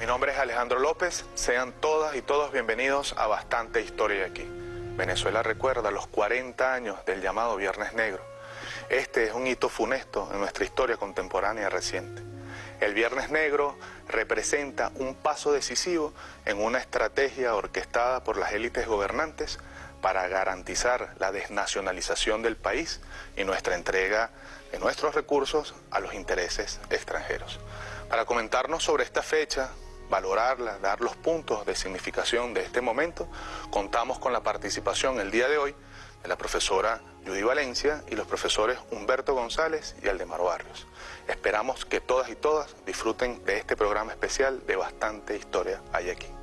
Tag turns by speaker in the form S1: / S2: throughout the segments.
S1: Mi nombre es Alejandro López. Sean todas y todos bienvenidos a Bastante Historia aquí. Venezuela recuerda los 40 años del llamado Viernes Negro. Este es un hito funesto en nuestra historia contemporánea reciente. El Viernes Negro representa un paso decisivo en una estrategia orquestada por las élites gobernantes para garantizar la desnacionalización del país y nuestra entrega de nuestros recursos a los intereses extranjeros. Para comentarnos sobre esta fecha, valorarla, dar los puntos de significación de este momento, contamos con la participación el día de hoy de la profesora Judy Valencia y los profesores Humberto González y Aldemar Barrios. Esperamos que todas y todas disfruten de este programa especial de bastante historia hay aquí.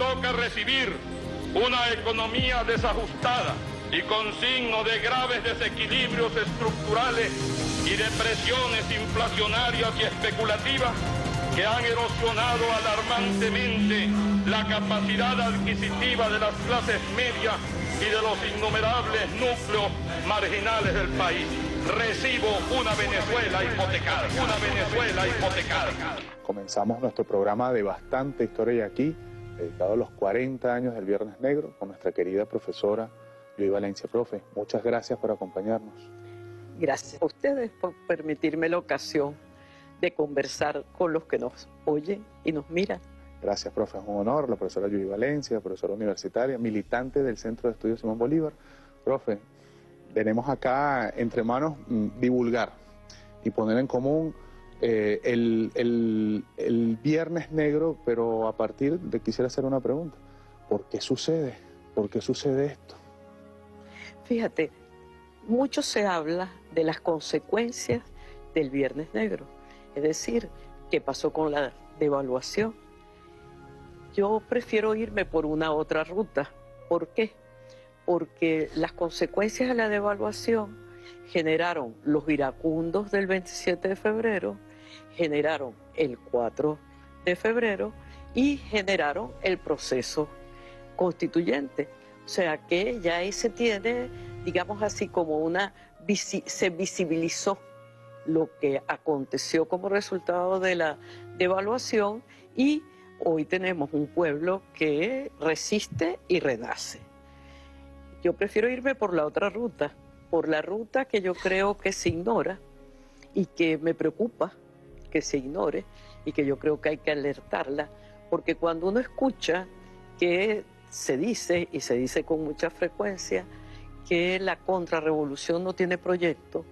S2: Toca recibir una economía desajustada y con signo de graves desequilibrios estructurales y de presiones inflacionarias y especulativas que han erosionado alarmantemente la capacidad adquisitiva de las clases medias y de los innumerables núcleos marginales del país. Recibo una Venezuela hipotecada, una Venezuela hipotecada.
S1: Comenzamos nuestro programa de Bastante Historia aquí, dedicado a los 40 años del Viernes Negro, con nuestra querida profesora Luis Valencia, profe. Muchas gracias por acompañarnos.
S3: Gracias a ustedes por permitirme la ocasión de conversar con los que nos oyen y nos miran.
S1: Gracias, profe. Es un honor. La profesora Yudy Valencia, profesora universitaria, militante del Centro de Estudios Simón Bolívar. Profe, tenemos acá entre manos mm, divulgar y poner en común eh, el, el- el Viernes Negro, pero a partir de quisiera hacer una pregunta. ¿Por qué sucede? ¿Por qué sucede esto?
S3: Fíjate, mucho se habla de las consecuencias del Viernes Negro, es decir, qué pasó con la devaluación. Yo prefiero irme por una otra ruta. ¿Por qué? Porque las consecuencias de la devaluación generaron los iracundos del 27 de febrero, generaron el 4 de febrero y generaron el proceso constituyente. O sea que ya ahí se tiene, digamos así, como una, se visibilizó lo que aconteció como resultado de la devaluación y hoy tenemos un pueblo que resiste y renace. Yo prefiero irme por la otra ruta, por la ruta que yo creo que se ignora y que me preocupa que se ignore y que yo creo que hay que alertarla, porque cuando uno escucha que se dice, y se dice con mucha frecuencia, que la contrarrevolución no tiene proyecto,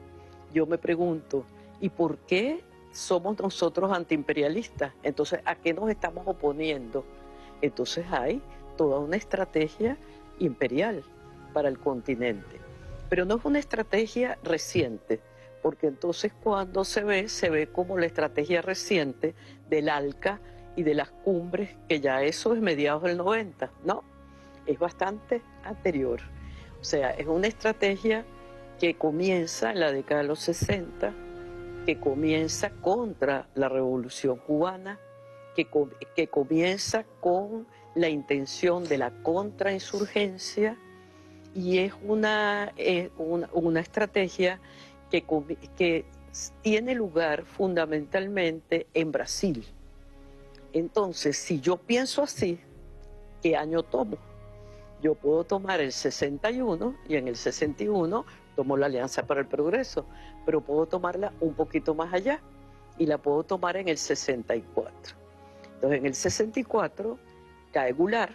S3: yo me pregunto, ¿y por qué somos nosotros antiimperialistas? Entonces, ¿a qué nos estamos oponiendo? Entonces hay toda una estrategia imperial para el continente. Pero no es una estrategia reciente, porque entonces cuando se ve, se ve como la estrategia reciente del ALCA y de las cumbres, que ya eso es mediados del 90, ¿no? Es bastante anterior. O sea, es una estrategia que comienza en la década de los 60, que comienza contra la revolución cubana, que, que comienza con la intención de la contrainsurgencia y es eh, una, una estrategia que, tiene lugar fundamentalmente en Brasil. Entonces, si yo pienso así, ¿qué año tomo? Yo puedo tomar el 61 y en el 61 tomo la Alianza para el Progreso, pero puedo tomarla un poquito más allá y la puedo tomar en el 64. Entonces, en el 64 cae Goulart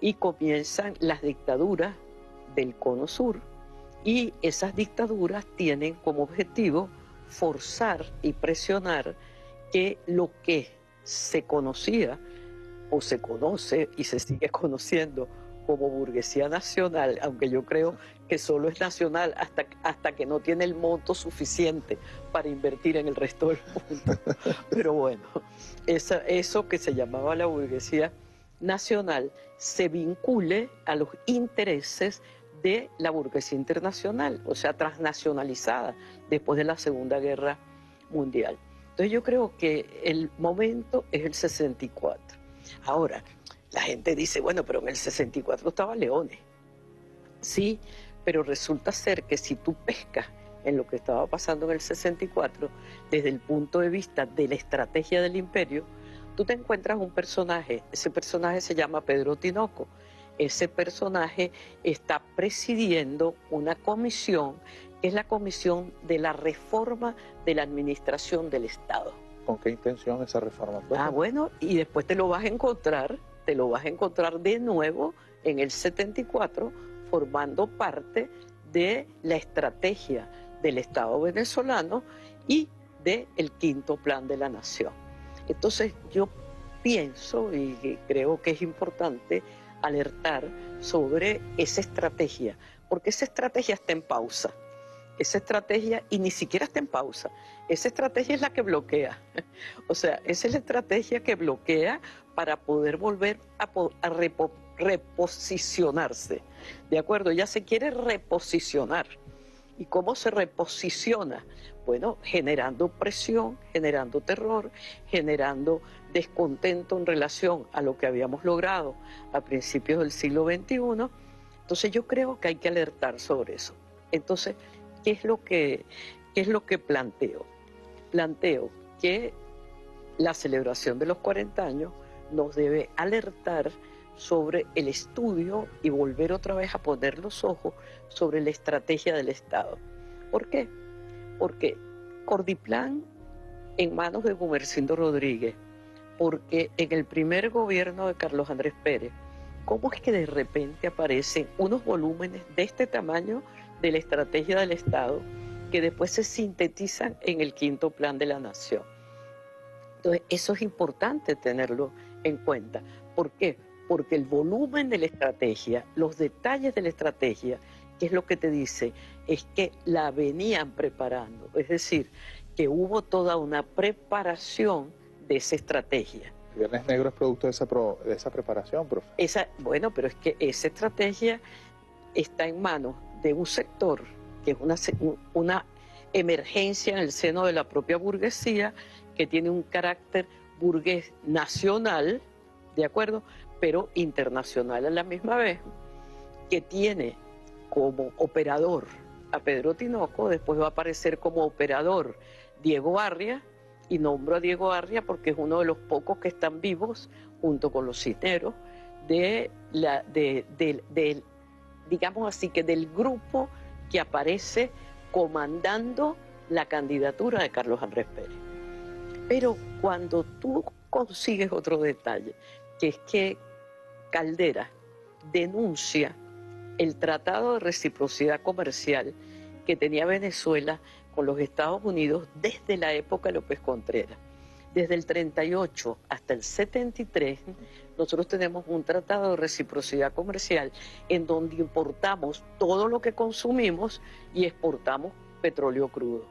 S3: y comienzan las dictaduras del Cono Sur y esas dictaduras tienen como objetivo forzar y presionar que lo que se conocía o se conoce y se sigue conociendo como burguesía nacional, aunque yo creo que solo es nacional hasta, hasta que no tiene el monto suficiente para invertir en el resto del mundo. Pero bueno, esa- eso que se llamaba la burguesía nacional se vincule a los intereses de la burguesía internacional, o sea, transnacionalizada después de la Segunda Guerra Mundial. Entonces yo creo que el momento es el 64. Ahora, la gente dice, bueno, pero en el 64 estaba Leones. Sí, pero resulta ser que si tú pescas en lo que estaba pasando en el 64, desde el punto de vista de la estrategia del imperio, tú te encuentras un personaje, ese personaje se llama Pedro Tinoco, ese personaje está presidiendo una comisión que es la comisión de la reforma de la administración del Estado.
S1: ¿Con qué intención esa reforma?
S3: Ah, bueno, y después te lo vas a encontrar, te lo vas a encontrar de nuevo en el 74 formando parte de la estrategia del Estado venezolano y del el quinto plan de la nación. Entonces yo pienso y creo que es importante alertar sobre esa estrategia, porque esa estrategia está en pausa. Esa estrategia, y ni siquiera está en pausa, esa estrategia es la que bloquea. O sea, esa es la estrategia que bloquea para poder volver a, reposicionarse. ¿De acuerdo? Ella se quiere reposicionar. ¿Y cómo se reposiciona? Bueno, generando presión, generando terror, generando descontento en relación a lo que habíamos logrado a principios del siglo XXI. Entonces yo creo que hay que alertar sobre eso. Entonces, ¿qué es lo que, qué es lo que planteo? Planteo que la celebración de los 40 años nos debe alertar sobre el estudio y volver otra vez a poner los ojos sobre la estrategia del Estado. ¿Por qué? Porque Cordiplan en manos de Gumercindo Rodríguez, porque en el primer gobierno de Carlos Andrés Pérez, ¿cómo es que de repente aparecen unos volúmenes de este tamaño de la estrategia del Estado que después se sintetizan en el quinto plan de la nación? Entonces, eso es importante tenerlo en cuenta. ¿Por qué? porque el volumen de la estrategia, los detalles de la estrategia, que es lo que te dice, es que la venían preparando, es decir, que hubo toda una preparación de esa estrategia.
S1: Viernes Negro es producto de esa, de esa preparación, profe.
S3: Esa, bueno, pero es que esa estrategia está en manos de un sector que es una, una emergencia en el seno de la propia burguesía, que tiene un carácter burgués nacional, ¿de acuerdo? pero internacional a la misma vez, que tiene como operador a Pedro Tinoco, después va a aparecer como operador Diego Arria, y nombro a Diego Arria porque es uno de los pocos que están vivos, junto con los cineros, de la, de, digamos así, que del grupo que aparece comandando la candidatura de Carlos Andrés Pérez. Pero cuando tú consigues otro detalle, que es que Caldera denuncia el tratado de reciprocidad comercial que tenía Venezuela con los Estados Unidos desde la época de López Contreras. Desde el 38 hasta el 73, nosotros tenemos un tratado de reciprocidad comercial en donde importamos todo lo que consumimos y exportamos petróleo crudo.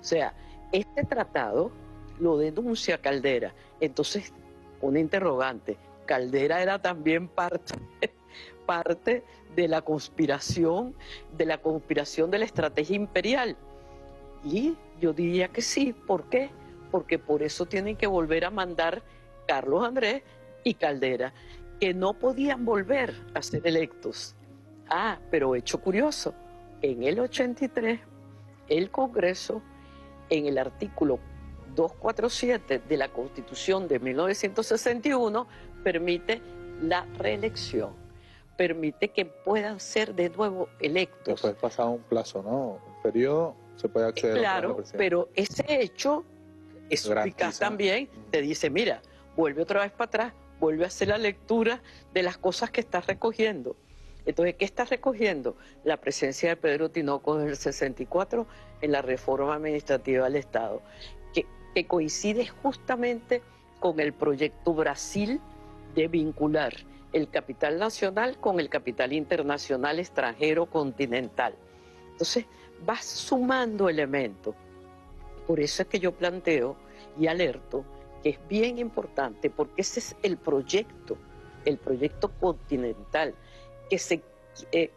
S3: O sea, este tratado lo denuncia Caldera. Entonces, un interrogante, Caldera era también parte, parte de la conspiración, de la conspiración de la estrategia imperial. Y yo diría que sí, ¿por qué? Porque por eso tienen que volver a mandar Carlos Andrés y Caldera, que no podían volver a ser electos. Ah, pero hecho curioso, en el 83 el Congreso, en el artículo 247 de la Constitución de 1961, permite la reelección, permite que puedan ser de nuevo electos.
S1: Después pasado un plazo, ¿no? Un periodo, se puede acceder
S3: claro, a Claro, pero ese hecho, es eficaz también, te dice, mira, vuelve otra vez para atrás, vuelve a hacer la lectura de las cosas que estás recogiendo. Entonces, ¿qué estás recogiendo? La presencia de Pedro Tinoco desde el 64 en la reforma administrativa del Estado, que, que coincide justamente con el proyecto Brasil de vincular el capital nacional con el capital internacional extranjero continental. Entonces, vas sumando elementos. Por eso es que yo planteo y alerto que es bien importante, porque ese es el proyecto, el proyecto continental, que se, eh,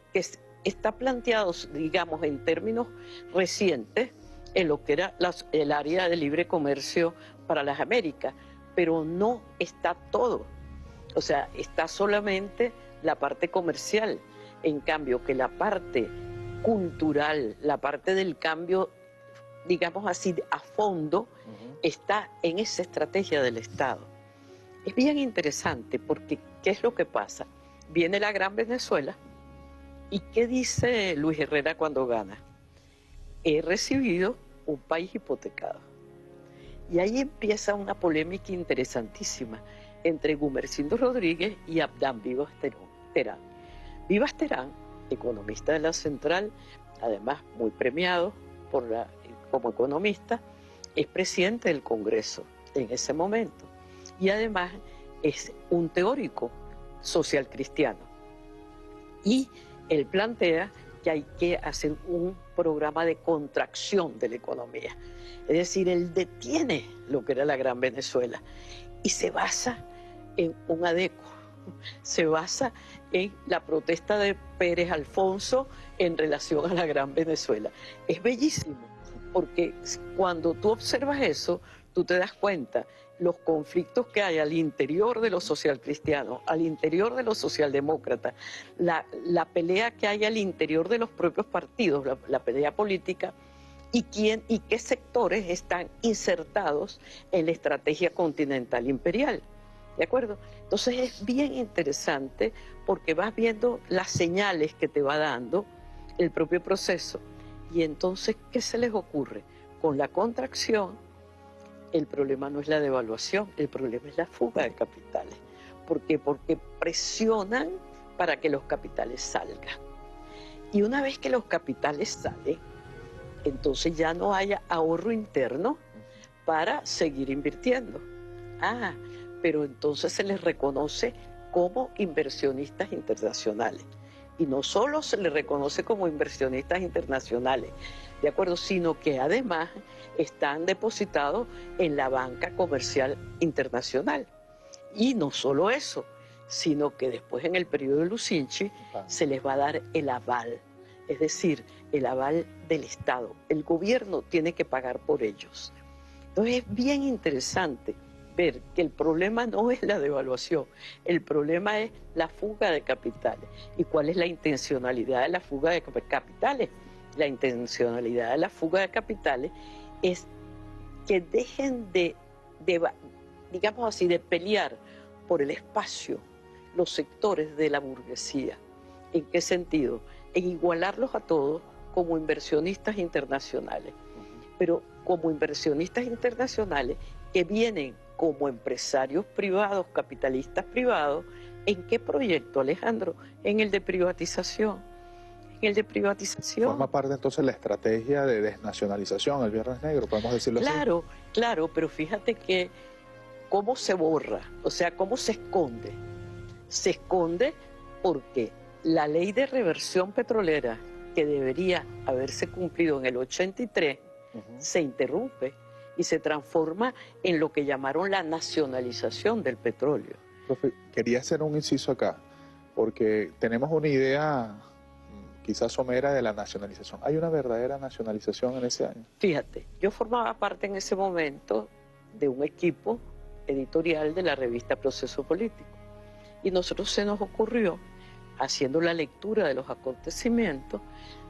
S3: está planteado, digamos, en términos recientes, en lo que era el área de libre comercio para las Américas, pero no está todo. O sea, está solamente la parte comercial. En cambio, que la parte cultural, la parte del cambio, digamos así, a fondo, está en esa estrategia del Estado. Es bien interesante porque, ¿qué es lo que pasa? Viene la Gran Venezuela y ¿qué dice Luis Herrera cuando gana? He recibido un país hipotecado. Y ahí empieza una polémica interesantísima entre Gumercindo Rodríguez y Abdán Vivas Terán. Vivas Terán, economista de la Central, además muy premiado por la, como economista, es presidente del Congreso en ese momento y además es un teórico social cristiano. Y él plantea que hay que hacer un programa de contracción de la economía. Es decir, él detiene lo que era la Gran Venezuela y se basa en un adeco, se basa en la protesta de Pérez Alfonso en relación a la Gran Venezuela. Es bellísimo, porque cuando tú observas eso, tú te das cuenta los conflictos que hay al interior de los socialcristianos, al interior de los socialdemócratas, la, la, pelea que hay al interior de los propios partidos, la, pelea política, y, quién, y qué sectores están insertados en la estrategia continental imperial. ¿De acuerdo? Entonces es bien interesante porque vas viendo las señales que te va dando el propio proceso. Y entonces, ¿qué se les ocurre? Con la contracción, el problema no es la devaluación, el problema es la fuga de capitales. ¿Por qué? Porque presionan para que los capitales salgan. Y una vez que los capitales salen, entonces ya no haya ahorro interno para seguir invirtiendo. Ah, pero entonces se les reconoce como inversionistas internacionales. Y no solo se les reconoce como inversionistas internacionales, ¿de acuerdo? Sino que además están depositados en la banca comercial internacional. Y no solo eso, sino que después en el periodo de Lucinchi se les va a dar el aval, es decir, el aval del Estado. El gobierno tiene que pagar por ellos. Entonces es bien interesante ver que el problema no es la devaluación, el problema es la fuga de capitales. ¿Y cuál es la intencionalidad de la fuga de capitales? La intencionalidad de la fuga de capitales es que dejen de, digamos así, de pelear por el espacio los sectores de la burguesía. ¿En qué sentido? En igualarlos a todos como inversionistas internacionales, pero como inversionistas internacionales que vienen como empresarios privados, capitalistas privados, ¿en qué proyecto, Alejandro? En el de privatización el de privatización.
S1: Forma parte entonces la estrategia de desnacionalización, el Viernes Negro, podemos decirlo
S3: así. Claro, claro, pero fíjate que cómo se borra, o sea, cómo se esconde. Se esconde porque la ley de reversión petrolera que debería haberse cumplido en el 83 se interrumpe y se transforma en lo que llamaron la nacionalización del petróleo.
S1: quería hacer un inciso acá, porque tenemos una idea quizás somera de la nacionalización. ¿Hay una verdadera nacionalización en ese año?
S3: Fíjate, yo formaba parte en ese momento de un equipo editorial de la revista Proceso Político. Y nosotros se nos ocurrió, haciendo la lectura de los acontecimientos,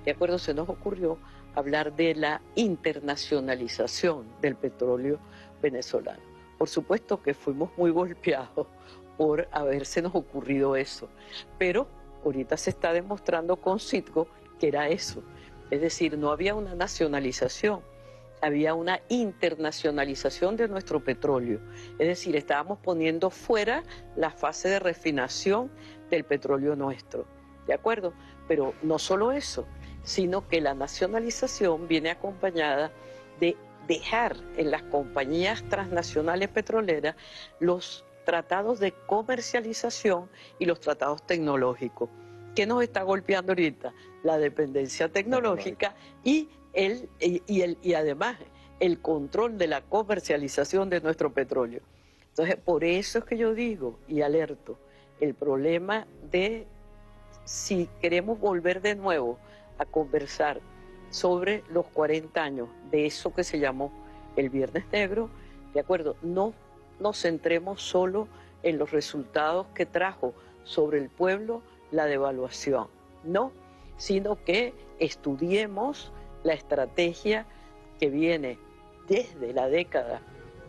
S3: de acuerdo, se nos ocurrió hablar de la internacionalización del petróleo venezolano. Por supuesto que fuimos muy golpeados por haberse nos ocurrido eso, pero ahorita se está demostrando con Citgo que era eso. Es decir, no había una nacionalización, había una internacionalización de nuestro petróleo. Es decir, estábamos poniendo fuera la fase de refinación del petróleo nuestro. ¿De acuerdo? Pero no solo eso, sino que la nacionalización viene acompañada de dejar en las compañías transnacionales petroleras los tratados de comercialización y los tratados tecnológicos. ¿Qué nos está golpeando ahorita? La dependencia tecnológica y, el, y, el, y además el control de la comercialización de nuestro petróleo. Entonces, por eso es que yo digo y alerto, el problema de si queremos volver de nuevo a conversar sobre los 40 años de eso que se llamó el Viernes Negro, de acuerdo, no nos centremos solo en los resultados que trajo sobre el pueblo la devaluación, no, sino que estudiemos la estrategia que viene desde la década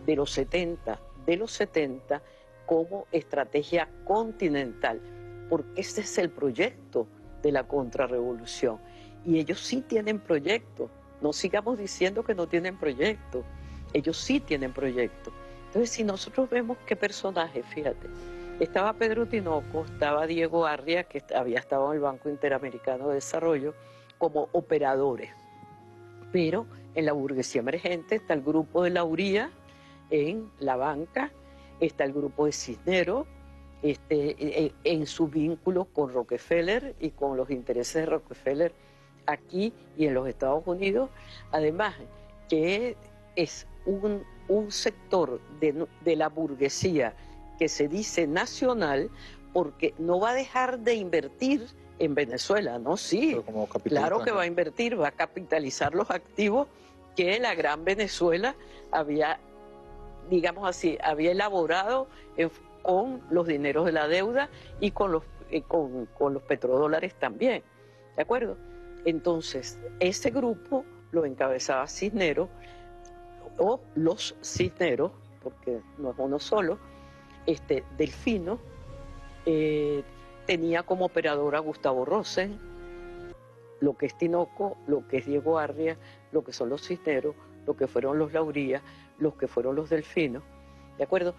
S3: de los 70, de los 70, como estrategia continental, porque ese es el proyecto de la contrarrevolución. Y ellos sí tienen proyecto, no sigamos diciendo que no tienen proyecto, ellos sí tienen proyecto. Entonces, si nosotros vemos qué personaje, fíjate, estaba Pedro Tinoco, estaba Diego Arria, que había estado en el Banco Interamericano de Desarrollo, como operadores. Pero en la burguesía emergente está el grupo de Lauría en la banca, está el grupo de Cisneros, este, en, en su vínculo con Rockefeller y con los intereses de Rockefeller aquí y en los Estados Unidos. Además, que es un, sector de, la burguesía que se dice nacional porque no va a dejar de invertir en Venezuela, ¿no? Sí, claro que va a invertir, va a capitalizar los activos que la gran Venezuela había, digamos así, había elaborado con los dineros de la deuda y con los, eh, con, con los petrodólares también, ¿de acuerdo? Entonces, ese grupo lo encabezaba Cisneros, o los Cisneros, porque no es uno solo, este, Delfino, eh, tenía como operador a Gustavo Rosen, lo que es Tinoco, lo que es Diego Arria, lo que son los Cisneros, lo que fueron los Lauría, los que fueron los Delfinos, ¿de acuerdo?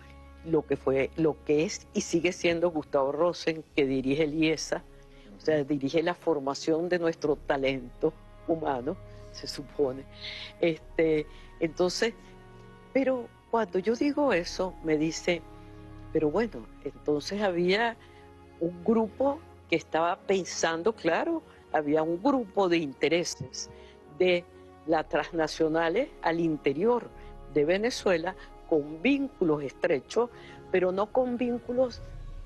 S3: Lo que fue, lo que es y sigue siendo Gustavo Rosen, que dirige el IESA, o sea, dirige la formación de nuestro talento humano, se supone. Este, entonces, pero cuando yo digo eso, me dice, pero bueno, entonces había un grupo que estaba pensando, claro, había un grupo de intereses de las transnacionales al interior de Venezuela con vínculos estrechos, pero no con vínculos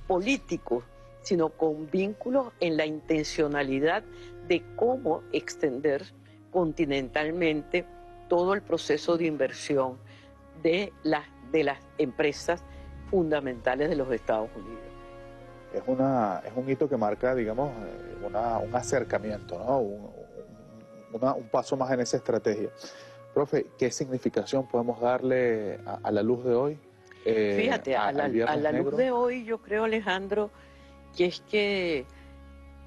S3: políticos, sino con vínculos en la intencionalidad de cómo extender continentalmente todo el proceso de inversión de las, de las empresas fundamentales de los Estados Unidos.
S1: Es, una, es un hito que marca, digamos, eh, un acercamiento, ¿no? un, paso más en esa estrategia. Profe, ¿qué significación podemos darle a, la luz de hoy?
S3: Eh, Fíjate, a, la, a la luz de hoy yo creo, Alejandro, que es que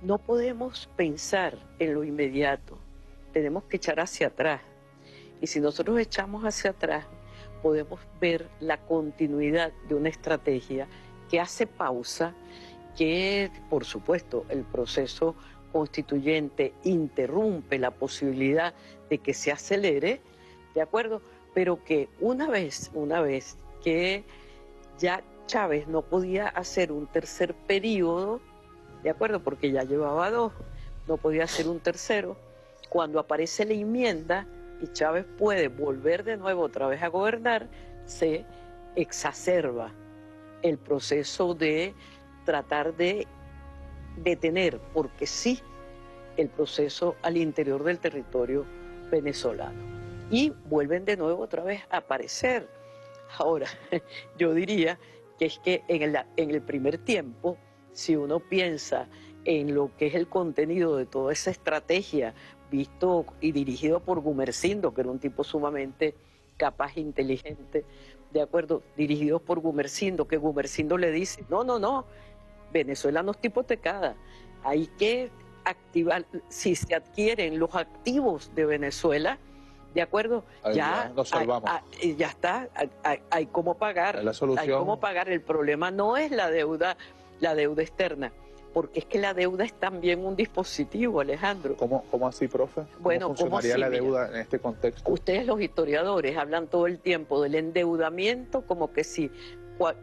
S3: no podemos pensar en lo inmediato, tenemos que echar hacia atrás. Y si nosotros echamos hacia atrás, podemos ver la continuidad de una estrategia que hace pausa, que por supuesto el proceso constituyente interrumpe la posibilidad de que se acelere, ¿de acuerdo? Pero que una vez, una vez que ya Chávez no podía hacer un tercer periodo, ¿de acuerdo? Porque ya llevaba dos, no podía hacer un tercero. Cuando aparece la enmienda y Chávez puede volver de nuevo otra vez a gobernar, se exacerba el proceso de tratar de detener, porque sí, el proceso al interior del territorio venezolano. Y vuelven de nuevo otra vez a aparecer. Ahora, yo diría que es que en el, en el primer tiempo, si uno piensa en lo que es el contenido de toda esa estrategia visto y dirigido por Gumercindo, que era un tipo sumamente capaz e inteligente, de acuerdo, dirigido por Gumercindo, que Gumercindo le dice, no, no, no, Venezuela no está hipotecada, hay que activar, si se adquieren los activos de Venezuela, ¿De acuerdo?
S1: ya, nos salvamos.
S3: ya está, hay, cómo pagar. La solución. Hay cómo pagar. El problema no es la deuda, la deuda externa, porque es que la deuda es también un dispositivo, Alejandro.
S1: ¿Cómo, cómo así, profe? ¿Cómo bueno, funcionaría la deuda en este contexto?
S3: Ustedes los historiadores hablan todo el tiempo del endeudamiento como que si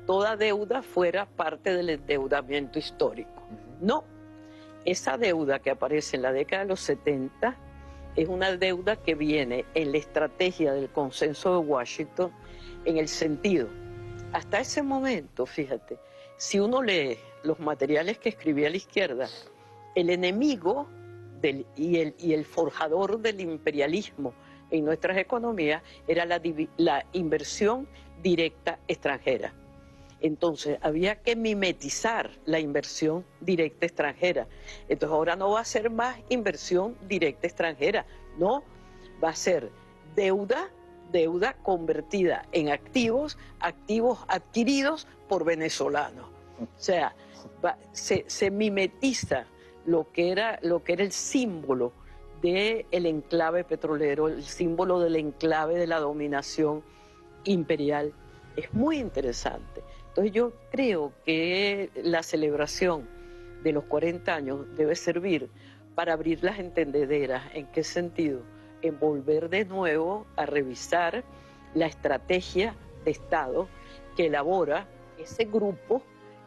S3: toda deuda fuera parte del endeudamiento histórico. No, esa deuda que aparece en la década de los 70 es una deuda que viene en la estrategia del consenso de Washington en el sentido, hasta ese momento, fíjate, si uno lee los materiales que escribía la izquierda el enemigo y, el, y el forjador del imperialismo en nuestras economías era la, la inversión directa extranjera. Entonces había que mimetizar la inversión directa extranjera. Entonces ahora no va a ser más inversión directa extranjera, no, va a ser deuda, deuda convertida en activos, activos adquiridos por venezolanos. O sea, se, mimetiza lo que, era, lo que era el símbolo del enclave petrolero, el símbolo del enclave de la dominación imperial. Es muy interesante. Entonces yo creo que la celebración de los 40 años debe servir para abrir las entendederas. ¿En qué sentido? En volver de nuevo a revisar la estrategia de Estado que elabora ese grupo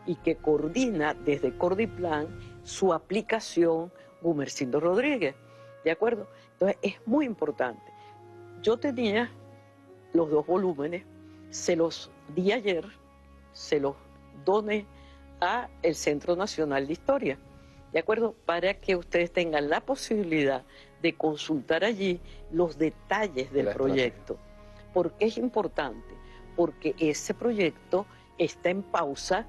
S3: y que coordina desde Cordiplan su aplicación Gumercindo Rodríguez. ¿De acuerdo? Entonces es muy importante. Yo tenía los dos volúmenes, se los di ayer se los done a el Centro Nacional de Historia, ¿de acuerdo? Para que ustedes tengan la posibilidad de consultar allí los detalles del proyecto. ¿Por qué es importante? Porque ese proyecto está en pausa,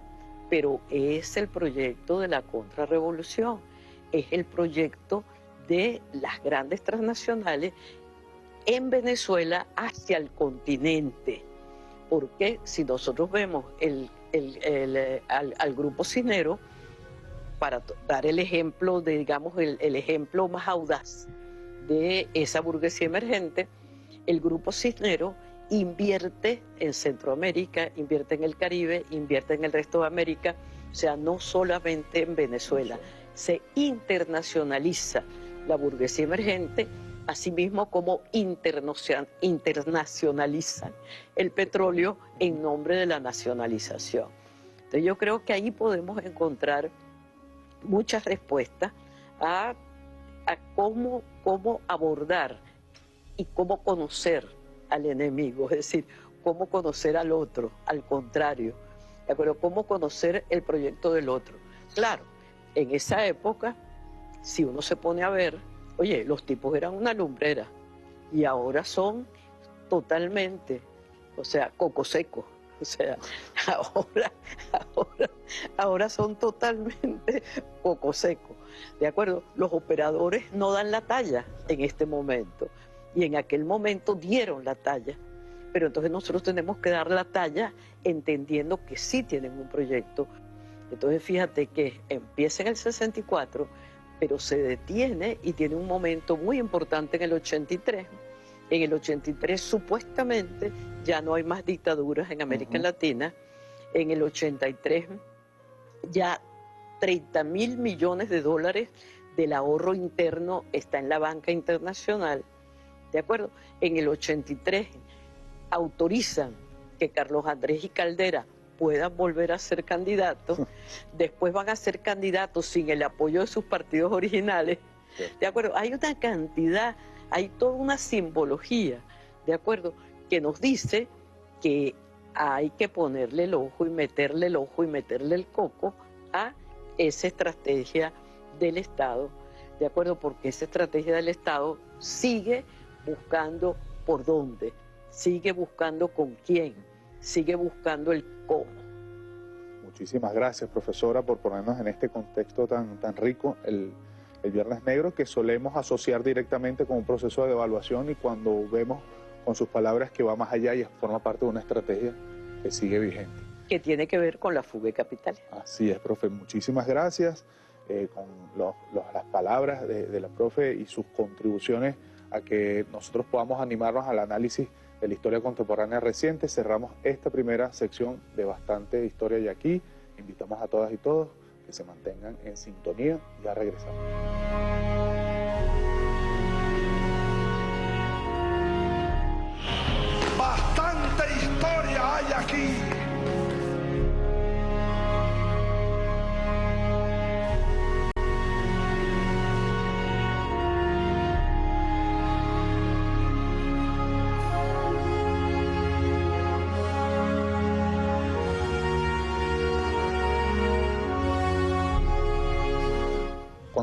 S3: pero es el proyecto de la contrarrevolución, es el proyecto de las grandes transnacionales en Venezuela hacia el continente. Porque si nosotros vemos eh, al, grupo Cisnero, para dar el ejemplo, de, digamos, el, ejemplo más audaz de esa burguesía emergente, el grupo Cisnero invierte en Centroamérica, invierte en el Caribe, invierte en el resto de América, o sea, no solamente en Venezuela, se internacionaliza la burguesía emergente asimismo como internacionalizan el petróleo en nombre de la nacionalización. Entonces yo creo que ahí podemos encontrar muchas respuestas a, cómo, cómo abordar y cómo conocer al enemigo, es decir, cómo conocer al otro, al contrario, pero cómo conocer el proyecto del otro. Claro, en esa época, si uno se pone a ver, Oye, los tipos eran una lumbrera y ahora son totalmente, o sea, coco seco. O sea, ahora, ahora, ahora son totalmente coco seco. ¿De acuerdo? Los operadores no dan la talla en este momento. Y en aquel momento dieron la talla. Pero entonces nosotros tenemos que dar la talla entendiendo que sí tienen un proyecto. Entonces fíjate que empieza en el 64 pero se detiene y tiene un momento muy importante en el 83. En el 83 supuestamente ya no hay más dictaduras en América Latina. En el 83 ya 30 mil millones de dólares del ahorro interno está en la banca internacional. ¿De acuerdo? En el 83 autorizan que Carlos Andrés y Caldera puedan volver a ser candidatos, después van a ser candidatos sin el apoyo de sus partidos originales. ¿De acuerdo? Hay una cantidad, hay toda una simbología, ¿de acuerdo? Que nos dice que hay que ponerle el ojo y meterle el ojo y meterle el coco a esa estrategia del Estado, ¿de acuerdo? Porque esa estrategia del Estado sigue buscando por dónde, sigue buscando con quién, sigue buscando el cómo.
S1: Muchísimas gracias, profesora, por ponernos en este contexto tan, tan rico el, el Viernes Negro que solemos asociar directamente con un proceso de evaluación y cuando vemos con sus palabras que va más allá y forma parte de una estrategia que sigue vigente.
S3: Que tiene que ver con la fuga de capital.
S1: Así es, profe. Muchísimas gracias eh, con las palabras de, de la profe y sus contribuciones a que nosotros podamos animarnos al análisis de la historia contemporánea reciente. Cerramos esta primera sección de bastante historia y aquí invitamos a todas y todos que se mantengan en sintonía. Ya regresamos.
S4: Bastante historia hay aquí.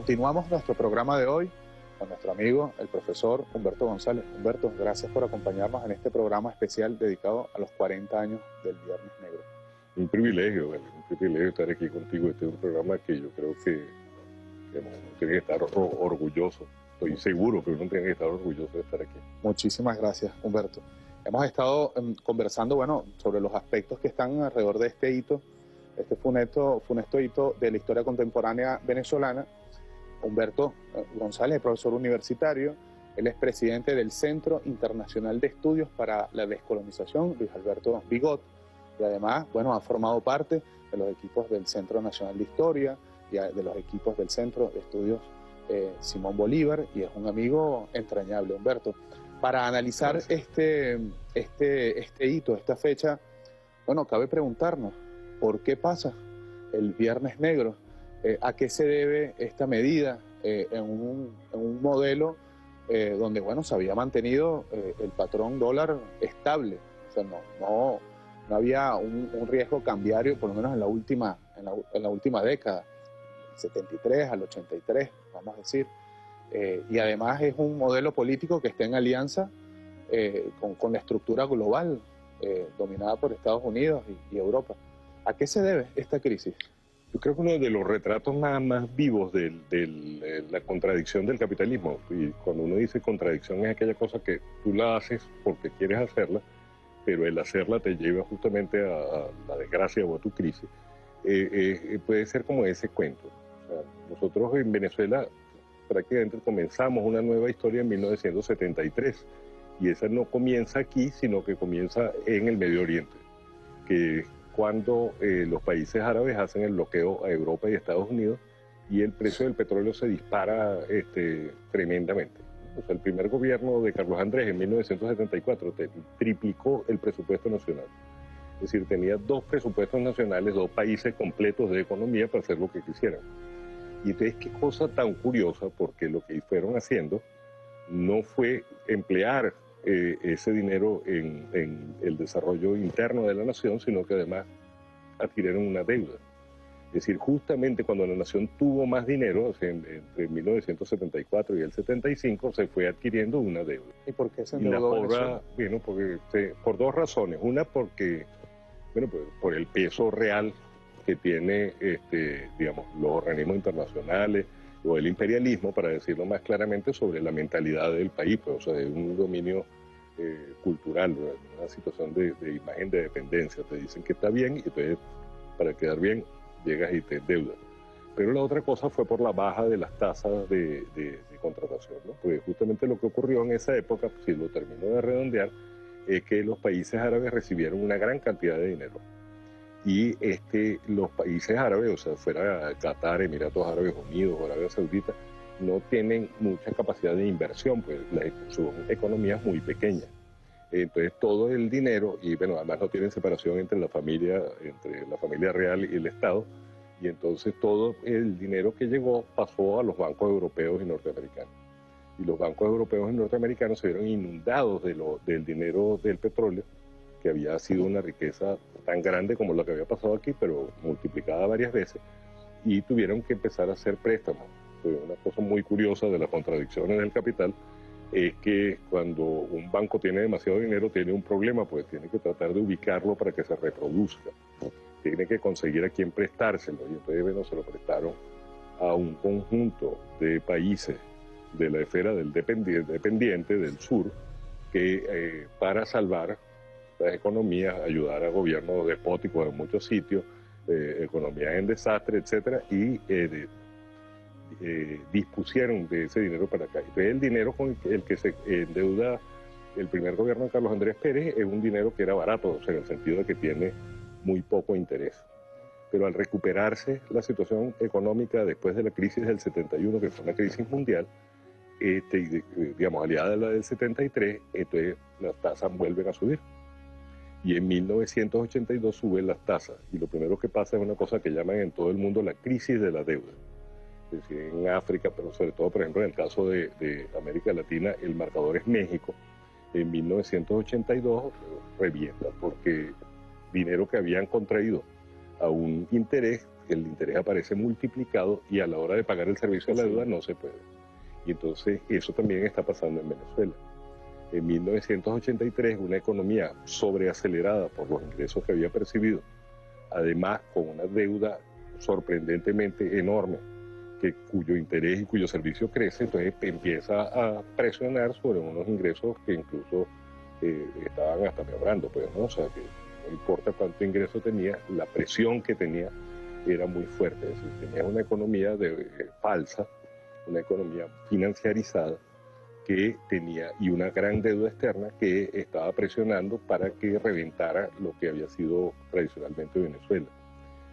S1: Continuamos nuestro programa de hoy con nuestro amigo, el profesor Humberto González. Humberto, gracias por acompañarnos en este programa especial dedicado a los 40 años del Viernes Negro.
S5: Un privilegio, un privilegio estar aquí contigo. Este es un programa que yo creo que, uno tiene que estar orgulloso. Estoy seguro que uno tiene que estar orgulloso de estar aquí.
S1: Muchísimas gracias, Humberto. Hemos estado em, conversando, bueno, sobre los aspectos que están alrededor de este hito, este funesto, funesto hito de la historia contemporánea venezolana. Humberto eh, González, profesor universitario, él es presidente del Centro Internacional de Estudios para la Descolonización, Luis Alberto Bigot, y además, bueno, ha formado parte de los equipos del Centro Nacional de Historia y de los equipos del Centro de Estudios eh, Simón Bolívar, y es un amigo entrañable, Humberto. Para analizar este, este, este hito, esta fecha, bueno, cabe preguntarnos, ¿por qué pasa el Viernes Negro? Eh, ¿A qué se debe esta medida eh, en, un, modelo donde, bueno, se había mantenido el patrón dólar estable? O sea, no, no, había un, riesgo cambiario, por lo menos en la última, en la, última década, 73 al 83, vamos a decir. Eh, y además es un modelo político que está en alianza eh, con, la estructura global eh, dominada por Estados Unidos y, Europa. ¿A qué se debe esta crisis?
S5: Yo creo que uno de los retratos más, más vivos de la contradicción del capitalismo, y cuando uno dice contradicción es aquella cosa que tú la haces porque quieres hacerla, pero el hacerla te lleva justamente a, la desgracia o a tu crisis, eh, eh, puede ser como ese cuento. nosotros en Venezuela prácticamente comenzamos una nueva historia en 1973 y esa no comienza aquí, sino que comienza en el Medio Oriente, que cuando eh, los países árabes hacen el bloqueo a Europa y Estados Unidos y el precio del petróleo se dispara este, tremendamente el primer gobierno de Carlos Andrés en 1974 triplicó el presupuesto nacional. Es decir, tenía dos presupuestos nacionales, dos países completos de economía para hacer lo que quisieran. Y entonces, qué cosa tan curiosa, porque lo que fueron haciendo no fue emplear eh, ese dinero en, en el desarrollo interno de la nación, sino que además adquirieron una deuda. Es decir, justamente cuando la nación tuvo más dinero, entre 1974 y el 75, se fue adquiriendo una deuda.
S1: ¿Y por qué se
S5: endeudó Bueno, porque, por dos razones. Una, porque, bueno, pues, por el peso real que tiene, este, digamos, los organismos internacionales o el imperialismo, para decirlo más claramente, sobre la mentalidad del país, pues, o sea, de un dominio eh, cultural, una situación de, de imagen de dependencia. Te dicen que está bien y entonces, para quedar bien, llegas y te endeudas. Pero la otra cosa fue por la baja de las tasas de, contratación, ¿no? porque justamente lo que ocurrió en esa época, si lo termino de redondear, es que los países árabes recibieron una gran cantidad de dinero. Y este, los países árabes, o sea, fuera Qatar, Emiratos Árabes Unidos Arabia Saudita, no tienen mucha capacidad de inversión, pues son economías muy pequeñas. Entonces todo el dinero, y bueno, además no tienen separación entre la familia, entre la familia real y el Estado, y entonces todo el dinero que llegó pasó a los bancos europeos y norteamericanos. Y los bancos europeos y norteamericanos se vieron inundados de lo, del dinero del petróleo, que había sido una riqueza tan grande como la que había pasado aquí, pero multiplicada varias veces, y tuvieron que empezar a hacer préstamos. Una cosa muy curiosa de las contradicciones del capital, es que cuando un banco tiene demasiado dinero tiene un problema, pues tiene que tratar de ubicarlo para que se reproduzca. Tiene que conseguir a quién prestárselo. Y entonces bueno, se lo prestaron a un conjunto de países de la esfera del dependiente, del sur, que eh, para salvar las economías, ayudar a gobiernos despóticos en muchos sitios, eh, economías en desastre, etcétera, y eh, eh, dispusieron de ese dinero para acá. Entonces el dinero con el que se endeuda el primer gobierno de Carlos Andrés Pérez es un dinero que era barato, o sea, en el sentido de que tiene muy poco interés. Pero al recuperarse la situación económica después de la crisis del 71, que fue una crisis mundial, este, digamos, aliada a la del 73, entonces las tasas vuelven a subir. Y en 1982 suben las tasas. Y lo primero que pasa es una cosa que llaman en todo el mundo la crisis de la deuda es decir, en África, pero sobre todo, por ejemplo, en el caso de, América Latina, el marcador es México. En 1982 revienta porque dinero que habían contraído a un interés el interés aparece multiplicado y a la hora de pagar el servicio de la deuda no se puede. Y entonces eso también está pasando en Venezuela. En 1983, una economía sobreacelerada por los ingresos que había percibido, además con una deuda sorprendentemente enorme, que, cuyo interés y cuyo servicio crece, entonces empieza a presionar sobre unos ingresos que incluso eh, estaban hasta mejorando, pues, ¿no? O sea, que no importa cuánto ingreso tenía, la presión que tenía era muy fuerte, es decir, tenía una economía de, eh, falsa, una economía financiarizada que tenía y una gran deuda externa que estaba presionando para que reventara lo que había sido tradicionalmente Venezuela,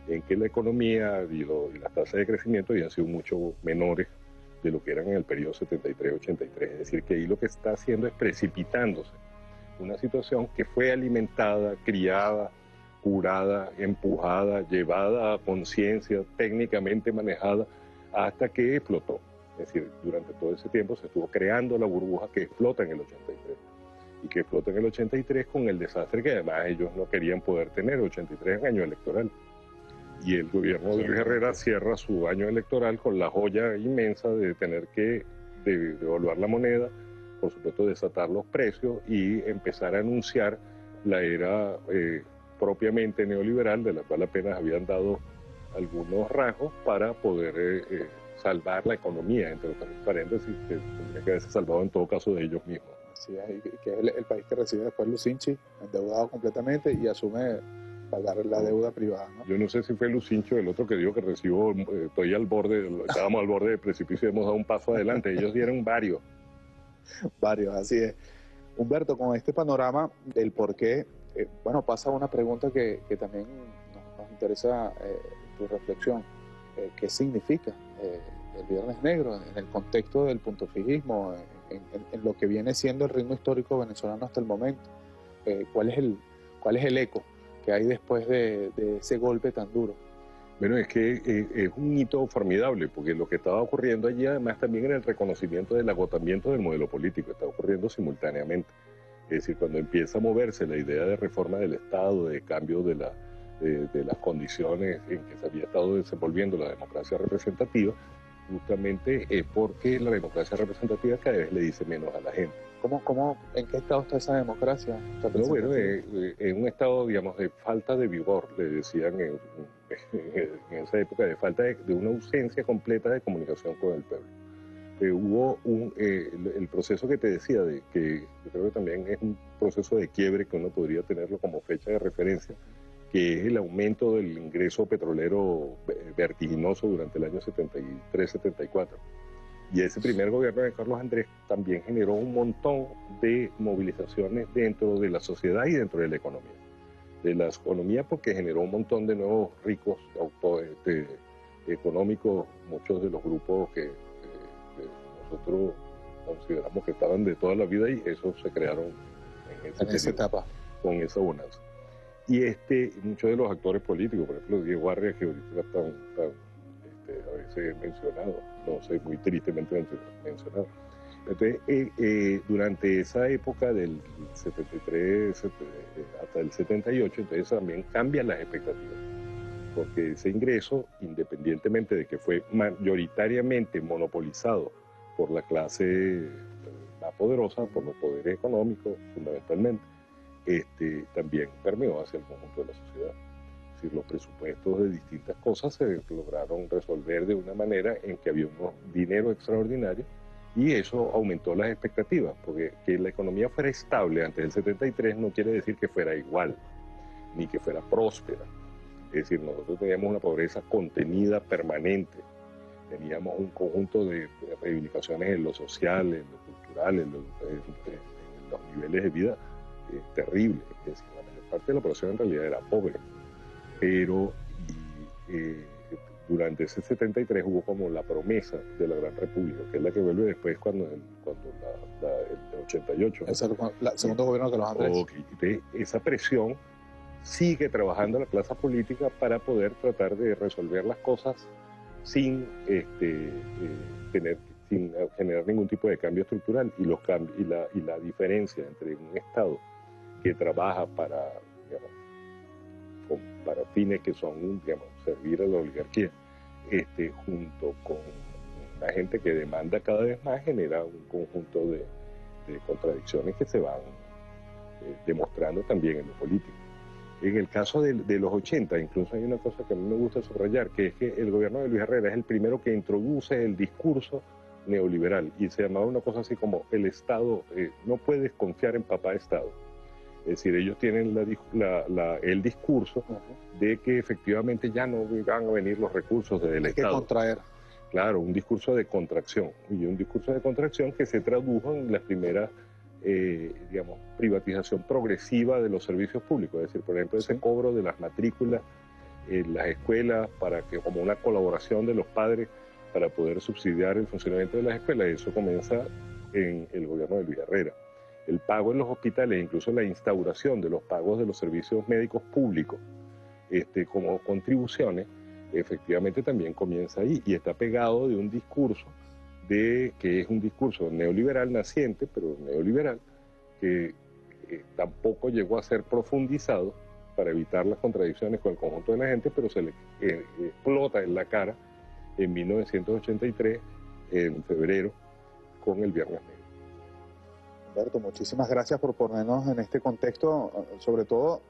S5: en que la economía y, las tasas de crecimiento habían sido mucho menores de lo que eran en el periodo 73-83, es decir, que ahí lo que está haciendo es precipitándose una situación que fue alimentada, criada, curada, empujada, llevada a conciencia, técnicamente manejada, hasta que explotó. Es decir, durante todo ese tiempo se estuvo creando la burbuja que explota en el 83. Y que explota en el 83 con el desastre que además ellos no querían poder tener. 83 es año electoral. Y el gobierno de Luis Herrera cierra su año electoral con la joya inmensa de tener que devaluar la moneda, por supuesto desatar los precios y empezar a anunciar la era eh, propiamente neoliberal, de la cual apenas habían dado algunos rasgos para poder eh, eh, salvar la economía, entre otros paréntesis, que tendría que haberse salvado en todo caso de ellos mismos.
S6: Así es, que es el, país que recibe después Lucinchi, endeudado completamente y asume pagar la deuda privada.
S5: Yo no sé si fue Lucincho el otro que dijo que recibo, estoy al borde, estábamos al borde del precipicio y hemos dado un paso adelante. Ellos dieron varios.
S6: varios, así es. Humberto, con este panorama del por qué, eh, bueno, pasa una pregunta que, también nos, interesa eh, tu reflexión. Eh, ¿Qué significa el Viernes Negro en el contexto del punto fijismo, en, lo que viene siendo el ritmo histórico venezolano hasta el momento? ¿cuál, es el, ¿Cuál es el eco que hay después de ese golpe tan duro?
S5: Bueno, es que eh, es un hito formidable, porque lo que estaba ocurriendo allí además también era el reconocimiento del agotamiento del modelo político, está ocurriendo simultáneamente. Es decir, cuando empieza a moverse la idea de reforma del Estado, de cambio de, la, de, las condiciones en que se había estado desenvolviendo la democracia representativa, justamente es porque la democracia representativa cada vez le dice menos a la gente.
S6: ¿Cómo, cómo, ¿En qué estado está esa democracia?
S5: No, bueno, en un estado, digamos, de falta de vigor, le decían en, en esa época, de falta de, una ausencia completa de comunicación con el pueblo. Eh, hubo un, eh, el, proceso que te decía, de que yo creo que también es un proceso de quiebre que uno podría tenerlo como fecha de referencia, que es el aumento del ingreso petrolero vertiginoso durante el año 73-74. Y ese primer gobierno de Carlos Andrés también generó un montón de movilizaciones dentro de la sociedad y dentro de la economía de la economía porque generó un montón de nuevos ricos este, económicos, muchos de los grupos que, nosotros consideramos que estaban de toda la vida y esos se crearon
S6: en, esa etapa.
S5: Con esa bonanza. Y este, muchos de los actores políticos, por ejemplo, Diego Arrias, que ahorita está este, a veces mencionado, no sé, muy tristemente mencionado, entonces, eh, eh, durante esa época del 73 eh, hasta el 78, entonces también cambian las expectativas, porque ese ingreso, independientemente de que fue mayoritariamente monopolizado por la clase más poderosa, por los poderes económicos fundamentalmente, este, también permeó hacia el conjunto de la sociedad. Es decir, los presupuestos de distintas cosas se lograron resolver de una manera en que había un dinero extraordinario y eso aumentó las expectativas, porque que la economía fuera estable antes del 73 no quiere decir que fuera igual, ni que fuera próspera. Es decir, nosotros teníamos una pobreza contenida permanente, teníamos un conjunto de reivindicaciones en lo social, en lo cultural, en, los niveles de vida eh, terribles. Es decir, la mayor parte de la población en realidad era pobre, pero... Eh, durante ese 73 hubo como la promesa de la Gran República, que es la que vuelve después cuando, cuando el 88.
S6: Es el, segundo gobierno de los Andrés.
S5: esa presión sigue trabajando la clase política para poder tratar de resolver las cosas sin este, eh, tener sin generar ningún tipo de cambio estructural y los cambios y la, y la diferencia entre un Estado que trabaja para para fines que son, digamos, servir a la oligarquía, este, junto con la gente que demanda cada vez más, genera un conjunto de, contradicciones que se van eh, demostrando también en lo político. En el caso de, los 80, incluso hay una cosa que a mí me gusta subrayar, que es que el gobierno de Luis Herrera es el primero que introduce el discurso neoliberal y se llamaba una cosa así como el Estado, eh, no puedes confiar en papá Estado. Es decir, ellos tienen el discurso de que efectivamente ya no van a venir los recursos del Estado.
S6: que contraer.
S5: Claro, un discurso de contracción. Y un discurso de contracción que se tradujo en la primera, eh, digamos, privatización progresiva de los servicios públicos. Es decir, por ejemplo, ese cobro de las matrículas en las escuelas para que, como una colaboración de los padres para poder subsidiar el funcionamiento de las escuelas. Eso comienza en el gobierno de Luis Herrera. El pago en los hospitales, incluso la instauración de los pagos de los servicios médicos públicos este, como contribuciones, efectivamente también comienza ahí y está pegado de un discurso de que es un discurso neoliberal naciente, pero neoliberal, que eh, tampoco llegó a ser profundizado para evitar las contradicciones con el conjunto de la gente, pero se le eh, explota en la cara en 1983, en febrero, con el Viernes Negro.
S6: Humberto, muchísimas gracias por ponernos en este contexto, sobre todo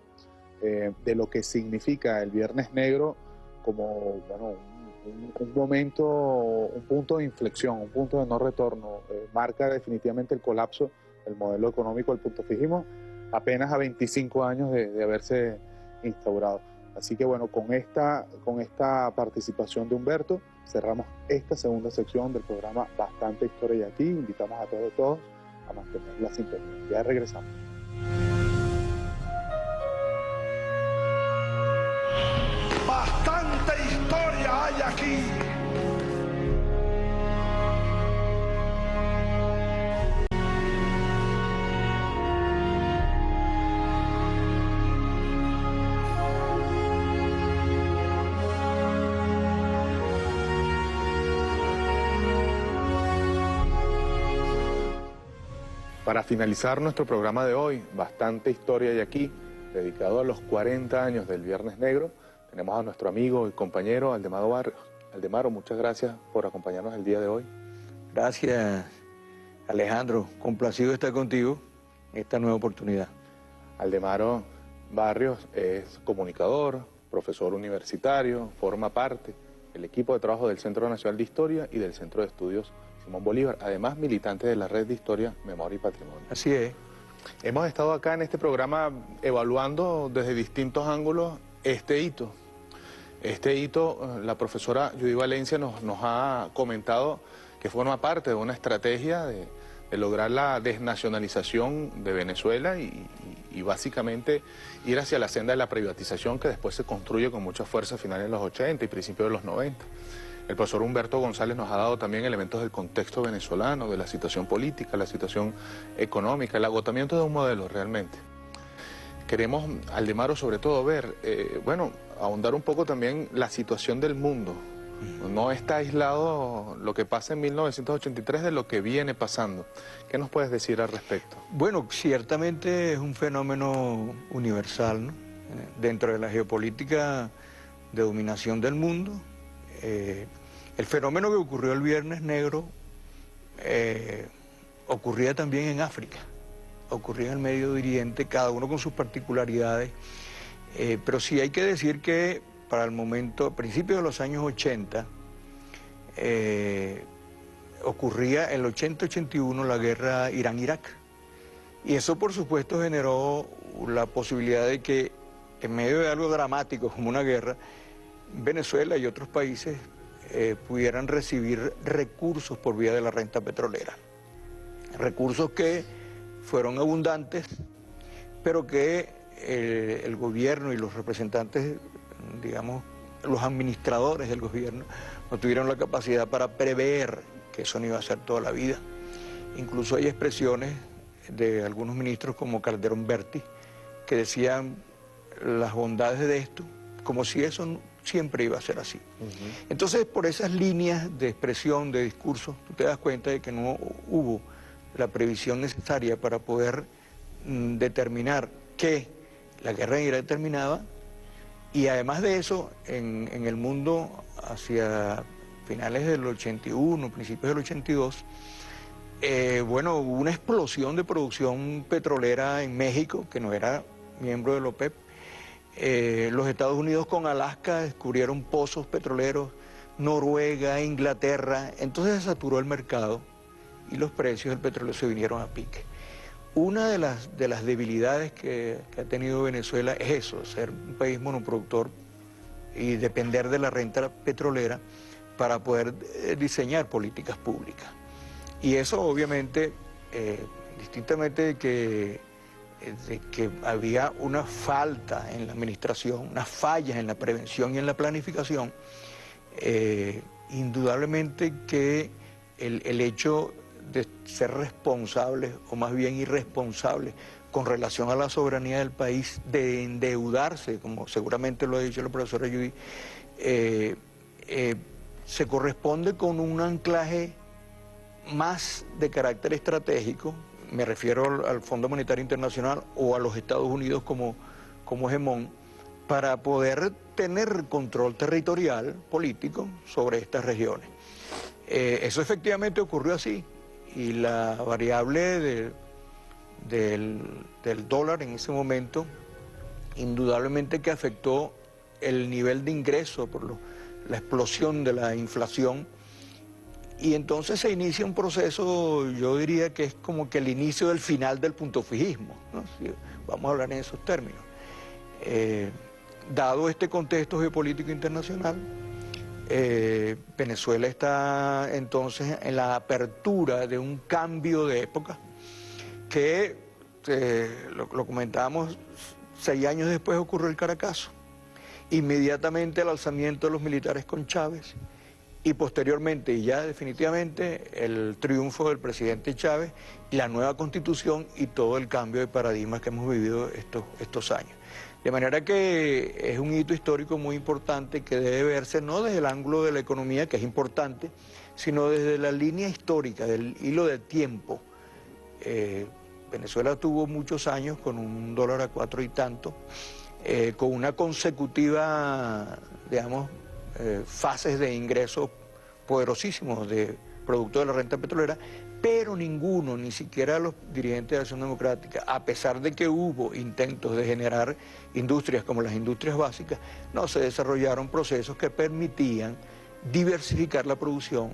S6: eh, de lo que significa el Viernes Negro como bueno, un, momento, un punto de inflexión, un punto de no retorno. Eh, marca definitivamente el colapso del modelo económico del punto fijismo apenas a 25 años de, de haberse instaurado. Así que bueno, con esta, con esta participación de Humberto, cerramos esta segunda sección del programa Bastante Historia y aquí. Invitamos a todos, todos a mantener la sintonía. Ya regresamos.
S4: Bastante historia hay aquí.
S1: Para finalizar nuestro programa de hoy, bastante historia y aquí, dedicado a los 40 años del Viernes Negro, tenemos a nuestro amigo y compañero Aldemaro Barrios. Aldemaro, muchas gracias por acompañarnos el día de hoy.
S7: Gracias, Alejandro. Complacido estar contigo en esta nueva oportunidad.
S1: Aldemaro Barrios es comunicador, profesor universitario, forma parte del equipo de trabajo del Centro Nacional de Historia y del Centro de Estudios Simón Bolívar, además militante de la Red de Historia, Memoria y Patrimonio.
S7: Así es.
S1: Hemos estado acá en este programa evaluando desde distintos ángulos este hito. Este hito, la profesora Judy Valencia nos, nos ha comentado que forma parte de una estrategia de, lograr la desnacionalización de Venezuela y, y, básicamente ir hacia la senda de la privatización que después se construye con mucha fuerza a finales de los 80 y principios de los 90. El profesor Humberto González nos ha dado también elementos del contexto venezolano, de la situación política, la situación económica, el agotamiento de un modelo realmente. Queremos, Aldemaro, sobre todo ver, eh, bueno, ahondar un poco también la situación del mundo. No está aislado lo que pasa en 1983 de lo que viene pasando. ¿Qué nos puedes decir al respecto?
S7: Bueno, ciertamente es un fenómeno universal, ¿no? Eh, dentro de la geopolítica de dominación del mundo, eh, el fenómeno que ocurrió el Viernes Negro eh, ocurría también en África, ocurría en el Medio Oriente, cada uno con sus particularidades, eh, pero sí hay que decir que para el momento, a principios de los años 80, ocurría en el 80-81 la guerra Irán-Irak. Y eso por supuesto generó la posibilidad de que en medio de algo dramático como una guerra, Venezuela y otros países eh, pudieran recibir recursos por vía de la renta petrolera. Recursos que fueron abundantes, pero que eh, el gobierno y los representantes, digamos, los administradores del gobierno, no tuvieron la capacidad para prever que eso no iba a ser toda la vida. Incluso hay expresiones de algunos ministros como Calderón Berti que decían las bondades de esto, como si eso siempre iba a ser así. Entonces, por esas líneas de expresión, de discurso, tú te das cuenta de que no hubo la previsión necesaria para poder mm, determinar que la guerra en Irak terminaba Y además de eso, en, el mundo hacia finales del 81, principios del 82, eh, bueno, hubo una explosión de producción petrolera en México, que no era miembro de la OPEP. Eh, los Estados Unidos con Alaska descubrieron pozos petroleros, Noruega, Inglaterra, entonces se saturó el mercado y los precios del petróleo se vinieron a pique. Una de las, de las debilidades que, ha tenido Venezuela es eso, ser un país monoproductor y depender de la renta petrolera para poder eh, diseñar políticas públicas. Y eso obviamente, eh, distintamente de que, de que había una falta en la administración, unas fallas en la prevención y en la planificación, indudablemente que el, el hecho de ser responsables o más bien irresponsables con relación a la soberanía del país, de endeudarse, como seguramente lo ha dicho la profesora Judy, eh, eh, se corresponde con un anclaje más de carácter estratégico, me refiero al Fondo Monetario Internacional o a los Estados Unidos como, como para poder tener control territorial político sobre estas regiones. Eh, eso efectivamente ocurrió así y la variable del, dólar en ese momento, indudablemente que afectó el nivel de ingreso por la explosión de la inflación. Y entonces se inicia un proceso, yo diría que es como que el inicio del final del punto fijismo, vamos a hablar en esos términos. Eh, dado este contexto geopolítico internacional, eh, Venezuela está entonces en la apertura de un cambio de época que, eh, lo, comentábamos, seis años después ocurrió el Caracazo. Inmediatamente el alzamiento de los militares con Chávez y posteriormente y ya definitivamente el triunfo del presidente Chávez la nueva constitución y todo el cambio de paradigmas que hemos vivido estos, estos años. De manera que es un hito histórico muy importante que debe verse no desde el ángulo de la economía, que es importante, sino desde la línea histórica, del hilo de tiempo. Eh, Venezuela tuvo muchos años con un dólar a cuatro y tanto, eh, con una consecutiva, digamos, eh, fases de ingresos poderosísimos de producto de la renta petrolera, pero ninguno, ni siquiera los dirigentes de Acción Democrática, a pesar de que hubo intentos de generar industrias como las industrias básicas, no se desarrollaron procesos que permitían diversificar la producción,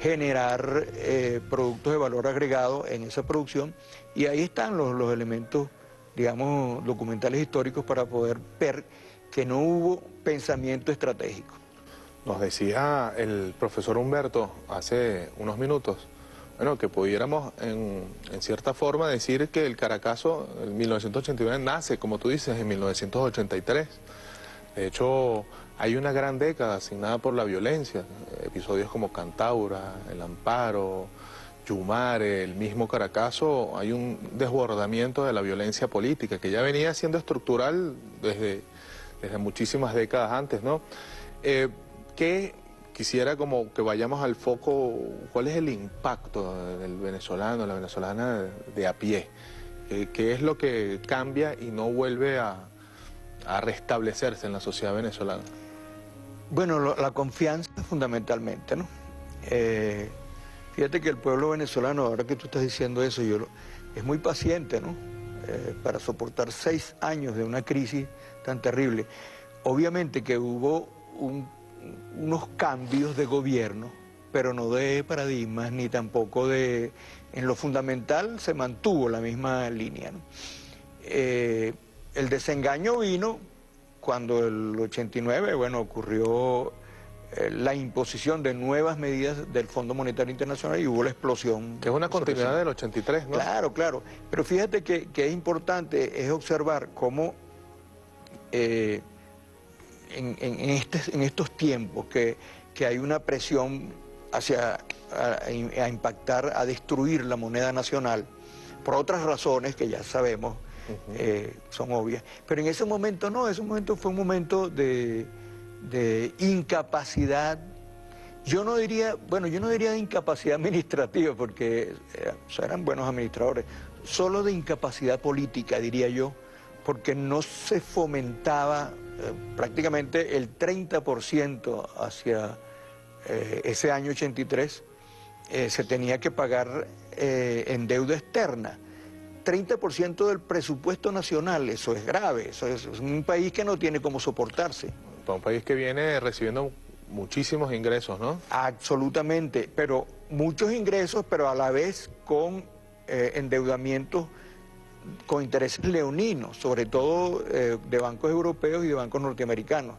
S7: generar eh, productos de valor agregado en esa producción y ahí están los, los elementos, digamos, documentales históricos para poder ver que no hubo pensamiento estratégico.
S1: Nos decía el profesor Humberto hace unos minutos bueno, que pudiéramos en, cierta forma decir que el Caracazo, en 1989, nace, como tú dices, en 1983. De hecho, hay una gran década asignada por la violencia, episodios como Cantaura, El Amparo, Yumare, el mismo Caracazo, hay un desbordamiento de la violencia política que ya venía siendo estructural desde, desde muchísimas décadas antes, ¿no? Eh, ¿Qué quisiera como que vayamos al foco, ¿cuál es el impacto del venezolano, la venezolana de a pie? ¿Qué es lo que cambia y no vuelve a, restablecerse en la sociedad venezolana?
S7: Bueno, la confianza fundamentalmente, ¿no? Eh, fíjate que el pueblo venezolano, ahora que tú estás diciendo eso, yo es muy paciente, ¿no? Eh, para soportar seis años de una crisis tan terrible. Obviamente que hubo un unos cambios de gobierno, pero no de paradigmas ni tampoco de... En lo fundamental se mantuvo la misma línea. Eh, el desengaño vino cuando el 89, bueno, ocurrió eh, la imposición de nuevas medidas del Fondo Monetario Internacional y hubo la explosión.
S1: Que es una continuidad del 83, ¿no?
S7: Claro, claro. Pero fíjate que, es importante es observar cómo eh, en, este, en estos tiempos que, hay una presión hacia a, impactar, a destruir la moneda nacional, por otras razones que ya sabemos, eh, son obvias. Pero en ese momento no, ese momento fue un momento de, incapacidad. Yo no diría, bueno, yo no diría de incapacidad administrativa, porque eh, eran buenos administradores, solo de incapacidad política, diría yo, porque no se fomentaba prácticamente el 30% hacia eh, ese año 83 eh, se tenía que pagar en deuda externa. 30% del presupuesto nacional, eso es grave, eso es, un país que no tiene cómo soportarse.
S1: Para un país que viene recibiendo muchísimos ingresos, ¿no?
S7: Absolutamente, pero muchos ingresos, pero a la vez con eh, endeudamientos con intereses leoninos, sobre todo eh, de bancos europeos y de bancos norteamericanos,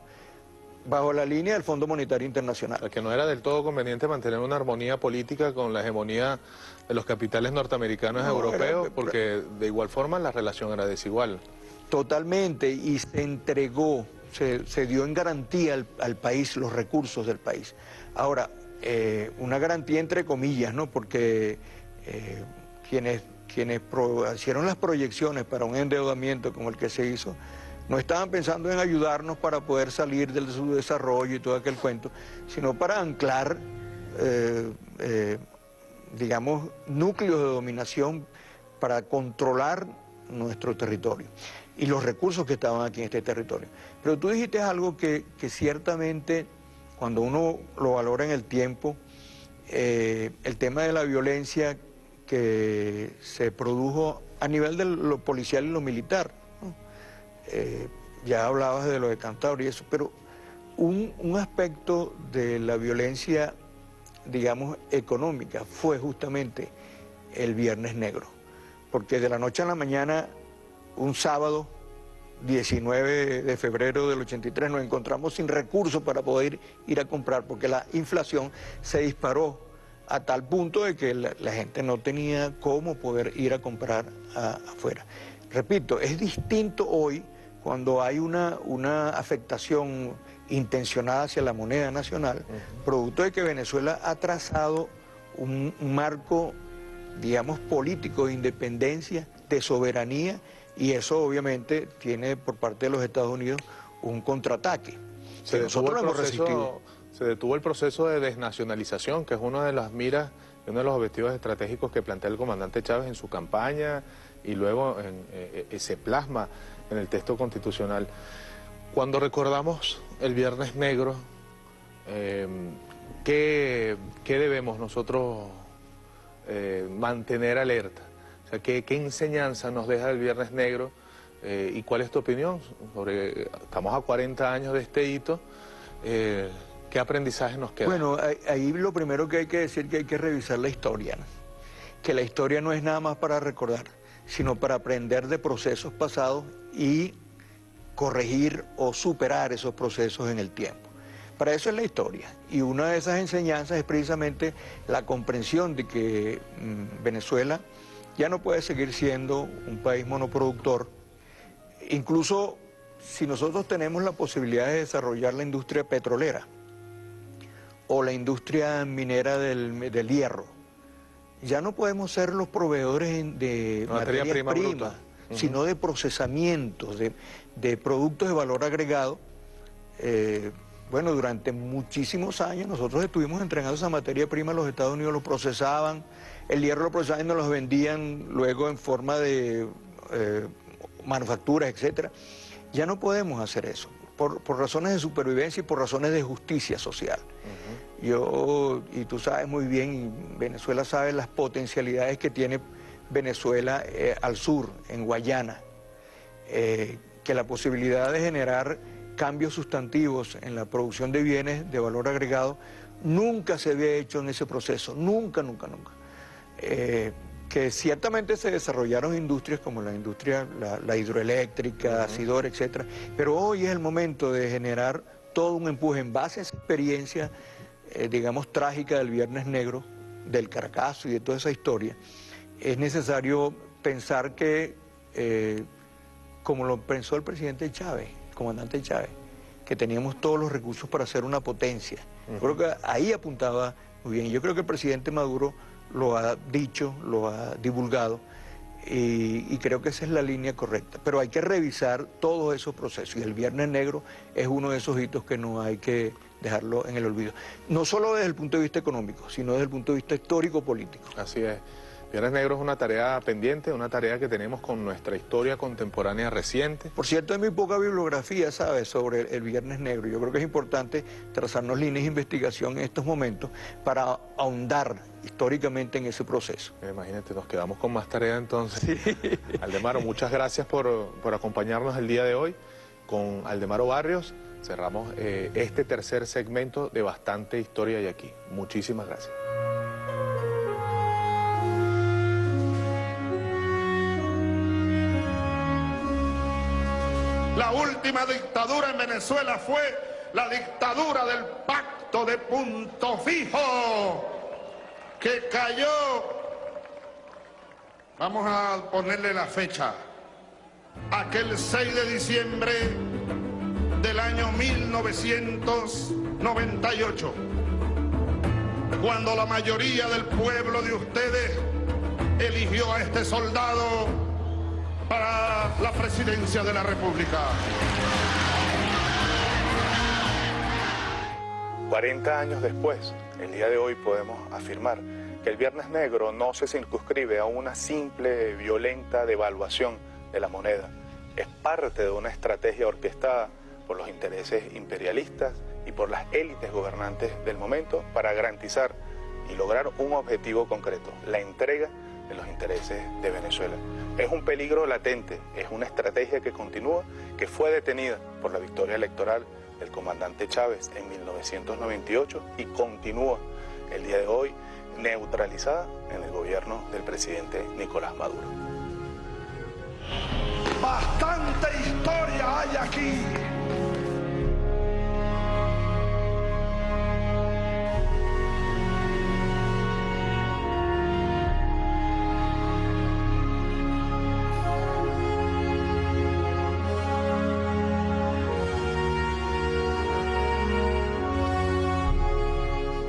S7: bajo la línea del Fondo Monetario Internacional.
S1: que no era del todo conveniente mantener una armonía política con la hegemonía de los capitales norteamericanos europeos, porque de igual forma la relación era desigual.
S7: Totalmente, y se entregó, se, dio en garantía al, país los recursos del país. Ahora, eh, una garantía entre comillas, ¿no? Porque eh, quienes, quienes hicieron las proyecciones para un endeudamiento como el que se hizo, no estaban pensando en ayudarnos para poder salir del subdesarrollo y todo aquel cuento, sino para anclar, eh, digamos, núcleos de dominación para controlar nuestro territorio y los recursos que estaban aquí en este territorio. Pero tú dijiste algo que, ciertamente, cuando uno lo valora en el tiempo, eh, el tema de la violencia que se produjo a nivel de lo policial y lo militar. Eh, ya hablabas de lo de Cantabria y eso, pero un, un, aspecto de la violencia, digamos, económica fue justamente el Viernes Negro, porque de la noche a la mañana un sábado 19 de febrero del 83 nos encontramos sin recursos para poder ir a comprar porque la inflación se disparó a tal punto de que la, gente no tenía cómo poder ir a comprar afuera. Repito, es distinto hoy cuando hay una, una afectación intencionada hacia la moneda nacional, producto de que Venezuela ha trazado un marco, digamos, político de independencia, de soberanía y eso obviamente tiene por parte de los Estados Unidos un contraataque.
S1: Se nosotros hemos resistido. Se detuvo el proceso de desnacionalización, que es una de las miras, uno de los objetivos estratégicos que plantea el comandante Chávez en su campaña y luego en, eh, eh, se plasma en el texto constitucional. Cuando recordamos el Viernes Negro, eh, ¿qué, debemos nosotros mantener alerta? ¿qué, enseñanza nos deja el Viernes Negro? ¿Y cuál es tu opinión? Estamos a 40 años de este hito. ¿Qué aprendizaje nos queda?
S7: Bueno, ahí lo primero que hay que decir que hay que revisar la historia. Que la historia no es nada más para recordar, sino para aprender de procesos pasados y corregir o superar esos procesos en el tiempo. Para eso es la historia. Y una de esas enseñanzas es precisamente la comprensión de que mm, Venezuela ya no puede seguir siendo un país monoproductor. Incluso si nosotros tenemos la posibilidad de desarrollar la industria petrolera o la industria minera del, hierro, ya no podemos ser los proveedores de materia prima, sino de procesamientos, de, productos de valor agregado. Eh, bueno, durante muchísimos años nosotros estuvimos entregando esa materia prima los Estados Unidos, lo procesaban, el hierro lo procesaban y nos los vendían luego en forma de eh, manufacturas, etc. Ya no podemos hacer eso, por, razones de supervivencia y por razones de justicia social. Yo, y tú sabes muy bien, Venezuela sabe las potencialidades que tiene Venezuela eh, al sur, en Guayana, eh, que la posibilidad de generar cambios sustantivos en la producción de bienes de valor agregado nunca se había hecho en ese proceso, nunca, nunca, nunca. Eh, que ciertamente se desarrollaron industrias como la industria, la, hidroeléctrica, Acidor, etcétera, pero hoy es el momento de generar todo un empuje en base a esa experiencia, eh, digamos, trágica del Viernes Negro, del Caracazo y de toda esa historia. Es necesario pensar que, eh, como lo pensó el presidente Chávez, el comandante Chávez, que teníamos todos los recursos para ser una potencia. Creo que ahí apuntaba muy bien. Yo creo que el presidente Maduro lo ha dicho, lo ha divulgado y, creo que esa es la línea correcta. Pero hay que revisar todos esos procesos y el Viernes Negro es uno de esos hitos que no hay que dejarlo en el olvido. No solo desde el punto de vista económico, sino desde el punto de vista histórico-político.
S1: Así es. Viernes Negro es una tarea pendiente, una tarea que tenemos con nuestra historia contemporánea reciente.
S7: Por cierto, hay muy poca bibliografía, ¿sabes?, sobre el, Viernes Negro. Yo creo que es importante trazarnos líneas de investigación en estos momentos para ahondar históricamente en ese proceso.
S1: Imagínate, nos quedamos con más tarea entonces. Aldemaro, muchas gracias por, acompañarnos el día de hoy. Con Aldemaro Barrios cerramos eh, este tercer segmento de Bastante Historia y aquí. Muchísimas gracias.
S4: La última dictadura en Venezuela fue la dictadura del pacto de punto fijo, que cayó, vamos a ponerle la fecha, aquel 6 de diciembre del año 1998, cuando la mayoría del pueblo de ustedes eligió a este soldado para la presidencia de la República.
S1: 40 años después, el día de hoy podemos afirmar que el Viernes Negro no se circunscribe a una simple violenta devaluación de la moneda. Es parte de una estrategia orquestada por los intereses imperialistas y por las élites gobernantes del momento para garantizar y lograr un objetivo concreto, la entrega los intereses de Venezuela. Es un peligro latente, es una estrategia que continúa, que fue detenida por la victoria electoral del comandante Chávez en 1998 y continúa el día de hoy neutralizada en el gobierno del presidente Nicolás Maduro.
S4: Bastante historia hay aquí.